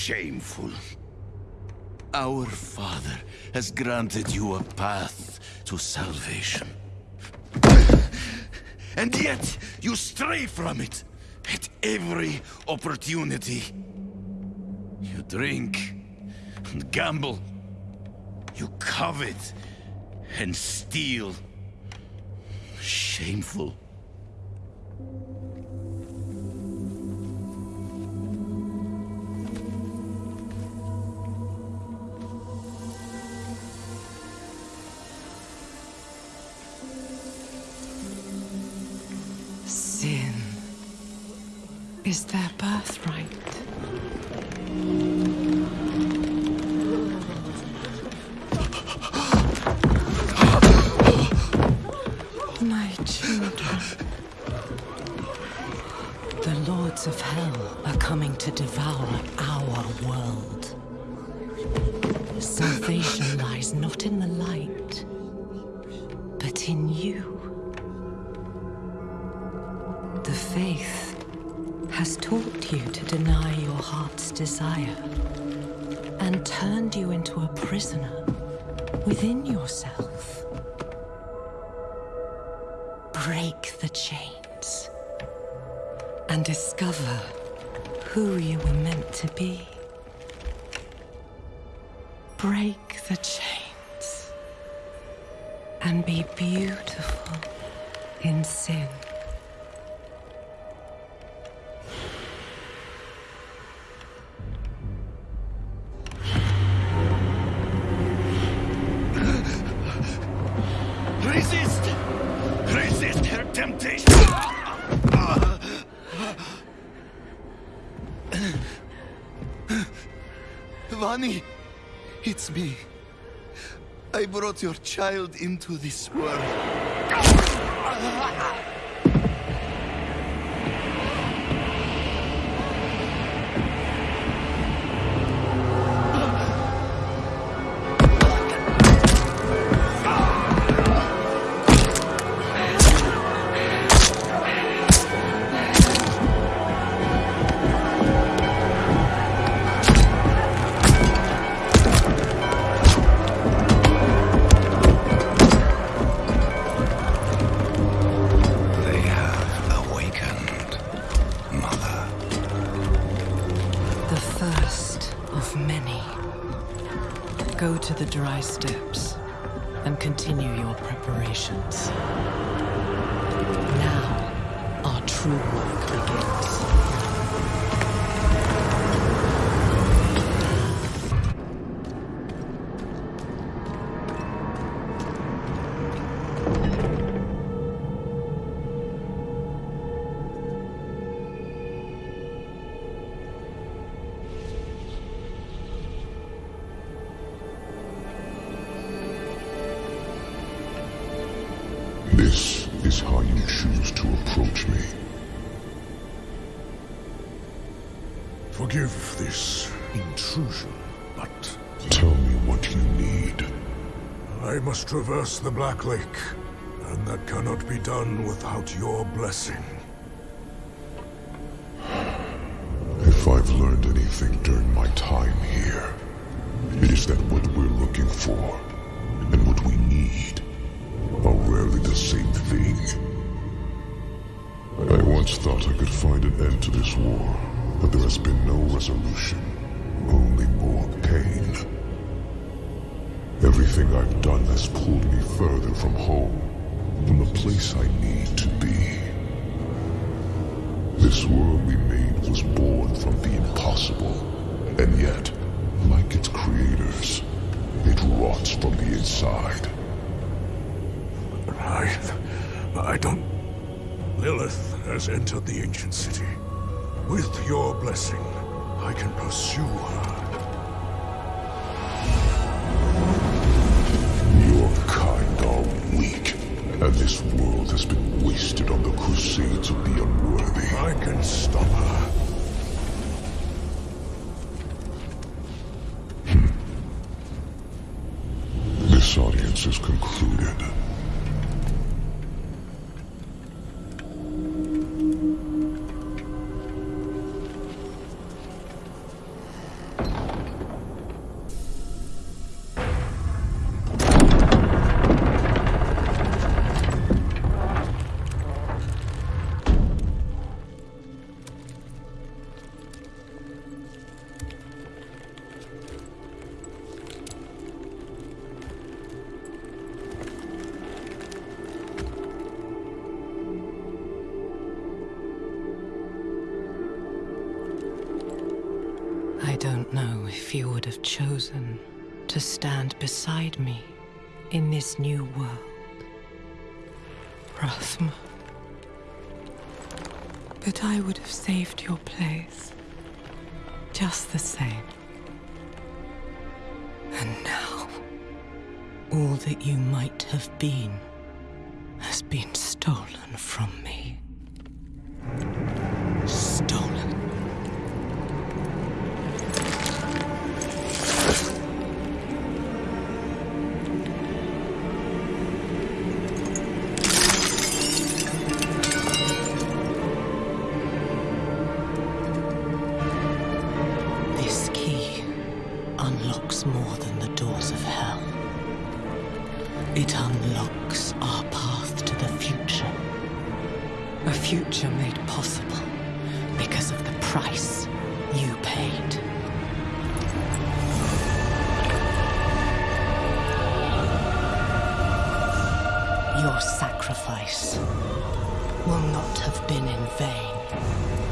Shameful. Our Father has granted you a path to salvation. And yet, you stray from it at every opportunity. You drink and gamble. You covet and steal. Shameful. Sin is their birthright. My children. The lords of hell are coming to devour our world. Salvation lies not in the light, but in you. Faith has taught you to deny your heart's desire and turned you into a prisoner within yourself. Break the chains and discover who you were meant to be. Break the chains and be beautiful in sin. It's me. I brought your child into this world. Of many. Go to the Dry Steppes and continue your preparations. Now, our true work begins. Choose to approach me. Forgive this intrusion, but Tell me what you need. I must traverse the Black Lake, and that cannot be done without your blessing. If I've learned anything during my time here, it is that what we're looking for and what we need are rarely the same thing. I once thought I could find an end to this war, but there has been no resolution, only more pain. Everything I've done has pulled me further from home, from the place I need to be. This world we made was born from the impossible, and yet, like its creators, it rots from the inside. I... I don't... Lilith has entered the ancient city. With your blessing, I can pursue her. Your kind are weak, and this world has been wasted on the crusades of the unworthy. I can stop her. Hmm. This audience is concluded. Know if you would have chosen to stand beside me in this new world. Rathma. But I would have saved your place. Just the same. And now, all that you might have been has been stolen from me. It unlocks our path to the future. A future made possible because of the price you paid. Your sacrifice will not have been in vain.